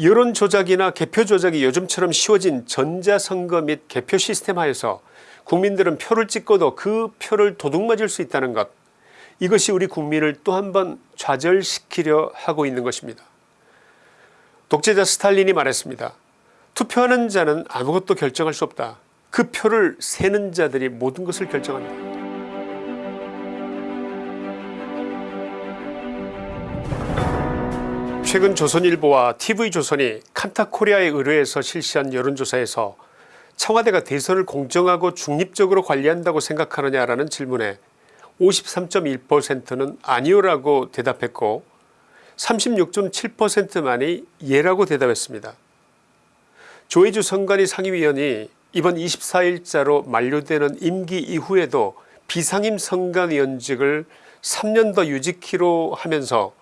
여론 조작이나 개표 조작이 요즘처럼 쉬워진 전자선거 및 개표 시스템 하에서 국민들은 표를 찍고도 그 표를 도둑맞을 수 있다는 것 이것이 우리 국민을 또 한 번 좌절시키려 하고 있는 것입니다. 독재자 스탈린이 말했습니다. 투표하는 자는 아무것도 결정할 수 없다. 그 표를 세는 자들이 모든 것을 결정한다. 최근 조선일보와 TV조선이 칸타코리아에 의뢰해서 실시한 여론조사에서 청와대가 대선을 공정하고 중립적으로 관리한다고 생각하느냐라는 질문에 53.1%는 아니오라고 대답했고 36.7%만이 예라고 대답했습니다. 조혜주 선관위 상임위원이 이번 24일자로 만료되는 임기 이후에도 비상임 선관위원직을 3년 더 유지키로 하면서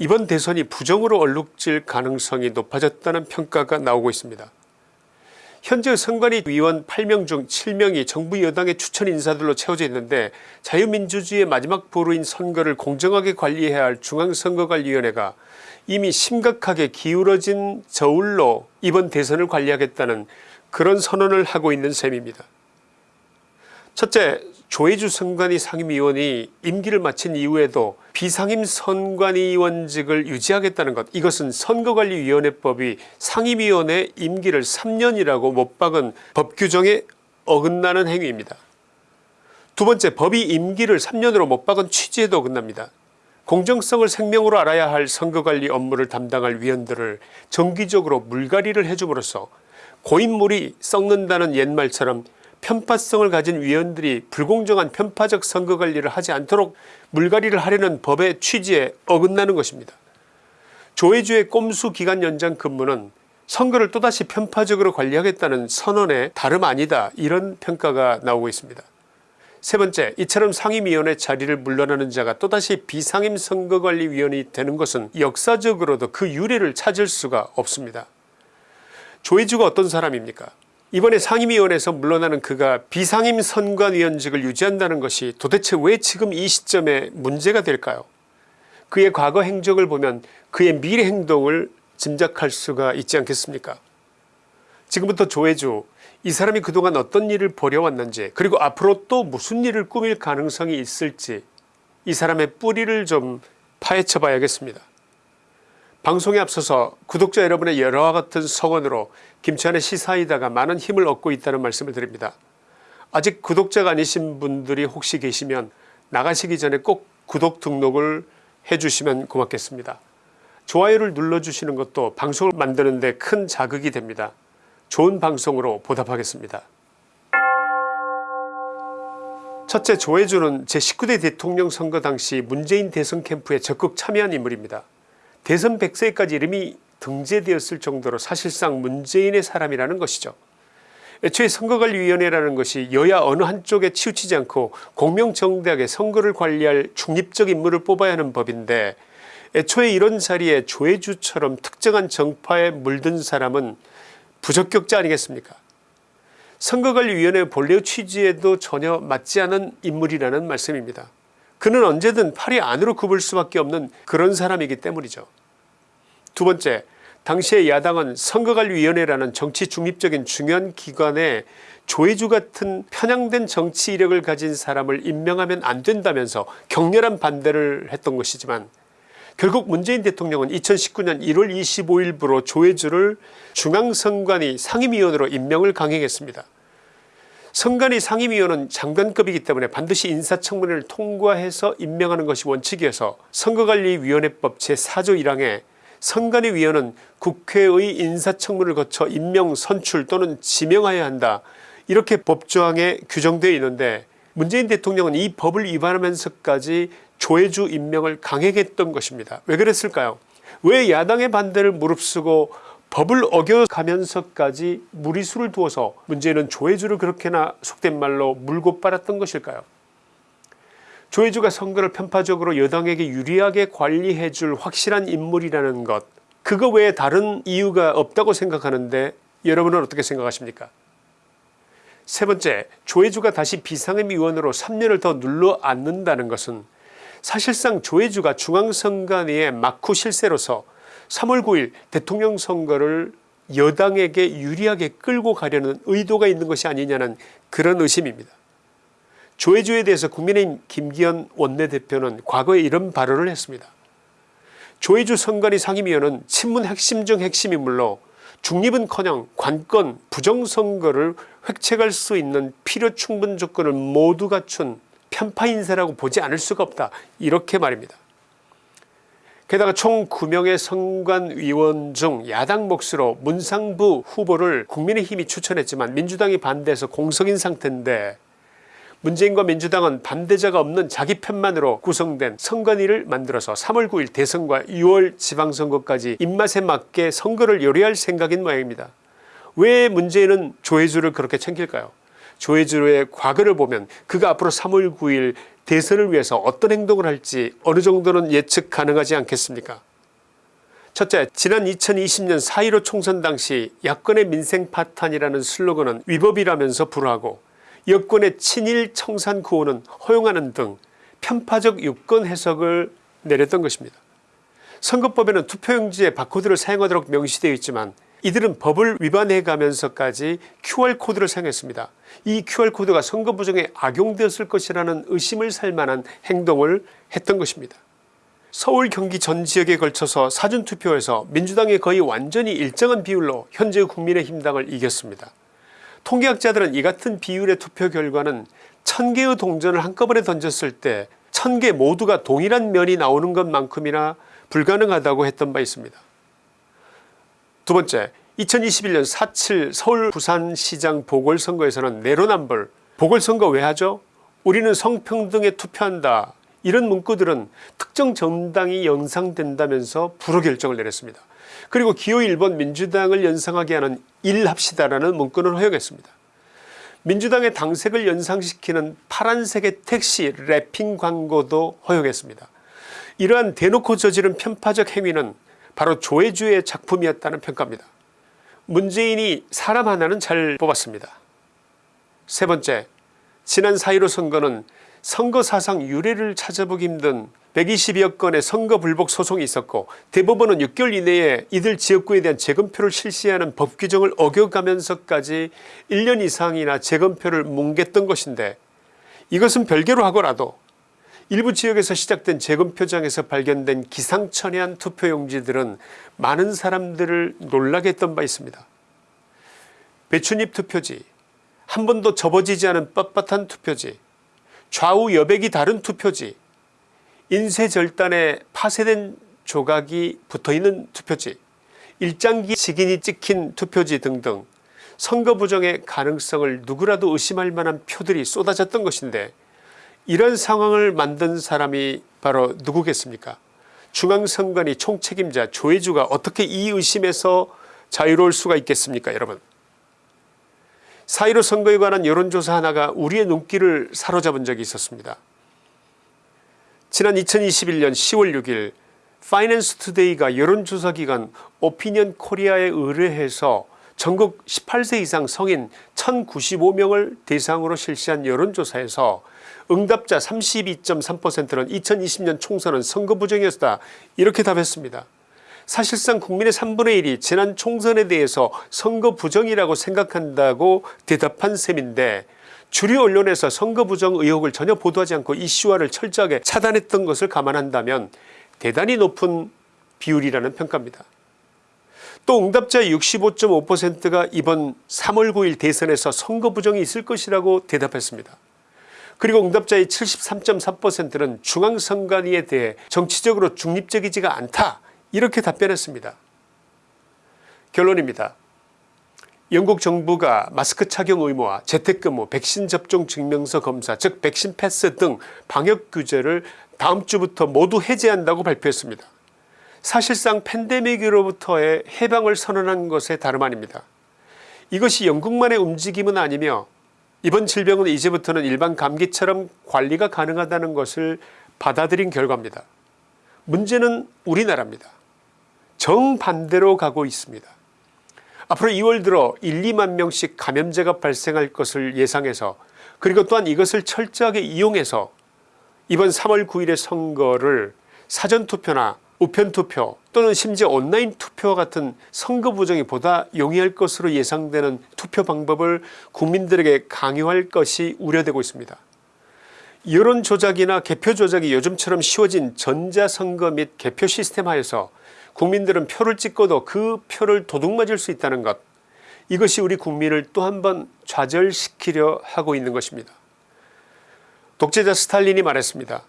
이번 대선이 부정으로 얼룩질 가능성이 높아졌다는 평가가 나오고 있습니다. 현재 선관위 위원 8명 중 7명이 정부 여당의 추천 인사들로 채워져 있는데 자유민주주의의 마지막 보루인 선거를 공정하게 관리해야 할 중앙선거관리위원회가 이미 심각하게 기울어진 저울로 이번 대선을 관리하겠다는 그런 선언을 하고 있는 셈입니다. 첫째 조혜주 선관위 상임위원이 임기를 마친 이후에도 비상임 선관위원직을 유지하겠다는 것 이것은 선거관리위원회법이 상임위원회 임기를 3년이라고 못 박은 법 규정에 어긋나는 행위입니다. 두 번째 법이 임기를 3년으로 못 박은 취지에도 어긋납니다. 공정성을 생명으로 알아야 할 선거관리 업무를 담당할 위원들을 정기적으로 물갈이를 해줌으로써 고인물이 썩는다는 옛말처럼 편파성을 가진 위원들이 불공정한 편파적 선거관리를 하지 않도록 물갈이를 하려는 법의 취지에 어긋나는 것입니다. 조혜주의 꼼수 기간 연장 근무는 선거를 또다시 편파적으로 관리하겠다는 선언의 다름 아니다 이런 평가가 나오고 있습니다. 세 번째 이처럼 상임위원회 자리를 물러나는 자가 또다시 비상임 선거관리위원이 되는 것은 역사적으로도 그 유래를 찾을 수가 없습니다. 조혜주가 어떤 사람입니까 이번에 상임위원회에서 물러나는 그가 비상임 선관위원직을 유지한다는 것이 도대체 왜 지금 이 시점에 문제가 될까요 그의 과거 행적을 보면 그의 미래 행동을 짐작할 수가 있지 않겠습니까 지금부터 조혜주 이 사람이 그동안 어떤 일을 벌여왔는지 그리고 앞으로 또 무슨 일을 꾸밀 가능성이 있을지 이 사람의 뿌리를 좀 파헤쳐 봐야겠습니다. 방송에 앞서서 구독자 여러분의 여러와 같은 성원으로 김치환의 시사이다가 많은 힘을 얻고 있다는 말씀을 드립니다. 아직 구독자가 아니신 분들이 혹시 계시면 나가시기 전에 꼭 구독 등록을 해주시면 고맙겠습니다. 좋아요를 눌러주시는 것도 방송을 만드는 데 큰 자극이 됩니다. 좋은 방송으로 보답하겠습니다. 첫째 조혜주는 제19대 대통령 선거 당시 문재인 대선 캠프에 적극 참여한 인물입니다. 대선 100세까지 이름이 등재되었을 정도로 사실상 문재인의 사람이라는 것이죠. 애초에 선거관리위원회라는 것이 여야 어느 한쪽에 치우치지 않고 공명정대하게 선거를 관리할 중립적 인물을 뽑아야 하는 법인데 애초에 이런 자리에 조혜주처럼 특정한 정파에 물든 사람은 부적격자 아니겠습니까 선거관리위원회 본래의 취지에도 전혀 맞지 않은 인물이라는 말씀입니다. 그는 언제든 팔이 안으로 굽을 수밖에 없는 그런 사람이기 때문이죠. 두 번째 당시의 야당은 선거관리위원회라는 정치 중립적인 중요한 기관에 조혜주 같은 편향된 정치 이력을 가진 사람을 임명하면 안 된다면서 격렬한 반대를 했던 것이지만 결국 문재인 대통령은 2019년 1월 25일부로 조혜주를 중앙선관위 상임위원으로 임명을 강행했습니다. 선관위 상임위원은 장관급이기 때문에 반드시 인사청문회를 통과해서 임명하는 것이 원칙이어서 선거관리위원회법 제4조 1항에 선관위 위원은 국회의 인사청문을 거쳐 임명 선출 또는 지명하여야 한다 이렇게 법조항에 규정되어 있는데 문재인 대통령은 이 법을 위반하면서까지 조혜주 임명을 강행했던 것입니다. 왜 그랬을까요 왜 야당의 반대를 무릅쓰고 법을 어겨가면서까지 무리수를 두어서 문제는 조혜주를 그렇게나 속된 말로 물고 빨았던 것일까요? 조혜주가 선거를 편파적으로 여당에게 유리하게 관리해 줄 확실한 인물이라는 것 그거 외에 다른 이유가 없다고 생각하는데 여러분은 어떻게 생각하십니까? 세 번째 조혜주가 다시 비상임위원으로 3년을 더 눌러 앉는다는 것은 사실상 조혜주가 중앙선관위의 막후 실세로서 3월 9일 대통령 선거를 여당에게 유리하게 끌고 가려는 의도가 있는 것이 아니냐는 그런 의심입니다. 조혜주에 대해서 국민의힘 김기현 원내대표는 과거에 이런 발언을 했습니다. 조혜주 선관위 상임위원은 친문 핵심 중 핵심이물로 중립은커녕 관건 부정선거를 획책할 수 있는 필요 충분 조건을 모두 갖춘 편파 인사라고 보지 않을 수가 없다 이렇게 말입니다. 게다가 총 9명의 선관위원 중 야당 몫으로 문상부 후보를 국민의힘이 추천했지만 민주당이 반대해서 공석인 상태인데 문재인과 민주당은 반대자가 없는 자기 편만으로 구성된 선관위를 만들어서 3월 9일 대선과 6월 지방선거까지 입맛에 맞게 선거를 요리할 생각인 모양입니다. 왜 문재인은 조혜주를 그렇게 챙길까요 조혜주의 과거를 보면 그가 앞으로 3월 9일 대선을 위해서 어떤 행동을 할지 어느 정도는 예측 가능하지 않겠습니까 첫째 지난 2020년 4.15 총선 당시 야권의 민생 파탄이라는 슬로건은 위법이라면서 불허하고 여권의 친일 청산 구호는 허용하는 등 편파적 유권 해석을 내렸던 것입니다. 선거법에는 투표용지에 바코드를 사용하도록 명시되어 있지만 이들은 법을 위반해 가면서까지 QR코드를 사용했습니다. 이 QR코드가 선거 부정에 악용되었을 것이라는 의심을 살 만한 행동을 했던 것입니다. 서울 경기 전 지역에 걸쳐서 사전투표에서 민주당이 거의 완전히 일정한 비율로 현재 국민의힘 당을 이겼습니다. 통계학자들은 이 같은 비율의 투표 결과는 천개의 동전을 한꺼번에 던졌을 때 천 개 모두가 동일한 면이 나오는 것만큼이나 불가능하다고 했던 바 있습니다. 두 번째 2021년 4.7 서울 부산시장 보궐선거에서는 내로남불 보궐선거 왜 하죠 우리는 성평등에 투표한다 이런 문구들은 특정 정당이 연상된다면서 불허 결정을 내렸습니다. 그리고 기호 1번 민주당을 연상하게 하는 일합시다라는 문구는 허용했습니다. 민주당의 당색을 연상시키는 파란색의 택시 랩핑 광고도 허용했습니다. 이러한 대놓고 저지른 편파적 행위는 바로 조혜주의 작품이었다는 평가입니다. 문재인이 사람 하나는 잘 뽑았습니다. 세 번째 지난 4.15 선거는 선거 사상 유례를 찾아보기 힘든 120여 건의 선거 불복 소송이 있었고 대법원은 6개월 이내에 이들 지역구에 대한 재검표를 실시하는 법 규정을 어겨가면서까지 1년 이상이나 재검표를 뭉갰던 것인데 이것은 별개로 하고라도 일부 지역에서 시작된 재검표장에서 발견된 기상천외한 투표용지들은 많은 사람들을 놀라게 했던 바 있습니다. 배춧잎 투표지 한 번도 접어지지 않은 뻣뻣한 투표지 좌우 여백이 다른 투표지 인쇄절단에 파쇄된 조각이 붙어있는 투표지 일장기 직인이 찍힌 투표지 등등 선거 부정의 가능성을 누구라도 의심할 만한 표들이 쏟아졌던 것인데 이런 상황을 만든 사람이 바로 누구겠습니까 중앙선관위 총책임자 조혜주가 어떻게 이 의심에서 자유로울 수가 있겠습니까 여러분 4.15 선거에 관한 여론조사 하나가 우리의 눈길을 사로잡은 적이 있었습니다. 지난 2021년 10월 6일 파이낸스 투데이가 여론조사기관 오피니언 코리아에 의뢰해서 전국 18세 이상 성인 1095명을 대상으로 실시한 여론조사에서 응답자 32.3%는 2020년 총선은 선거 부정이었다 이렇게 답했습니다. 사실상 국민의 3분의 1이 지난 총선에 대해서 선거 부정이라고 생각한다고 대답한 셈인데 주류 언론에서 선거 부정 의혹을 전혀 보도하지 않고 이슈화를 철저하게 차단했던 것을 감안한다면 대단히 높은 비율이라는 평가입니다. 또 응답자의 65.5%가 이번 3월 9일 대선에서 선거 부정이 있을 것이라고 대답했습니다. 그리고 응답자의 73.3%는 중앙선관위에 대해 정치적으로 중립적이지가 않다 이렇게 답변했습니다. 결론입니다. 영국 정부가 마스크 착용 의무화 재택근무 백신 접종 증명서 검사 즉 백신 패스 등 방역 규제를 다음 주부터 모두 해제한다고 발표했습니다. 사실상 팬데믹으로부터의 해방을 선언한 것에 다름 아닙니다. 이것이 영국만의 움직임은 아니며 이번 질병은 이제부터는 일반 감기처럼 관리가 가능하다는 것을 받아들인 결과입니다. 문제는 우리나라입니다. 정반대로 가고 있습니다. 앞으로 2월 들어 1, 2만 명씩 감염자가 발생할 것을 예상해서 그리고 또한 이것을 철저하게 이용해서 이번 3월 9일의 선거를 사전투표나 우편투표 또는 심지어 온라인 투표와 같은 선거 부정이 보다 용이할 것으로 예상되는 투표 방법을 국민들에게 강요할 것이 우려되고 있습니다. 여론 조작이나 개표 조작이 요즘처럼 쉬워진 전자선거 및 개표 시스템 하에서 국민들은 표를 찍고도 그 표를 도둑맞을 수 있다는 것 이것이 우리 국민을 또 한 번 좌절시키려 하고 있는 것입니다. 독재자 스탈린이 말했습니다.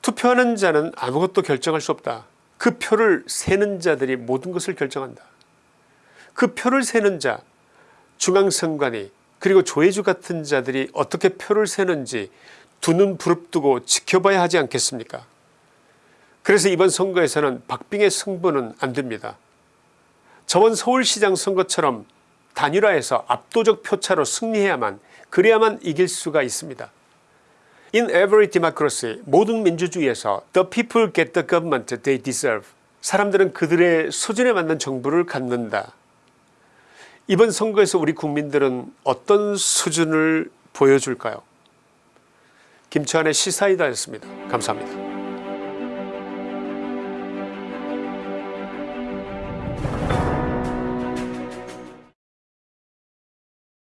투표하는 자는 아무것도 결정할 수 없다. 그 표를 세는 자들이 모든 것을 결정한다. 그 표를 세는 자 중앙선관위 그리고 조혜주 같은 자들이 어떻게 표를 세는지 두 눈 부릅뜨고 지켜봐야 하지 않겠습니까 그래서 이번 선거에서는 박빙의 승부는 안됩니다. 저번 서울시장 선거처럼 단일화해서 압도적 표차로 승리해야만 그래야만 이길 수가 있습니다. In every democracy 모든 민주주의에서 the people get the government they deserve 사람들은 그들의 수준에 맞는 정부를 갖는다. 이번 선거에서 우리 국민들은 어떤 수준을 보여줄까요 김치환의 시사이다였습니다. 감사합니다.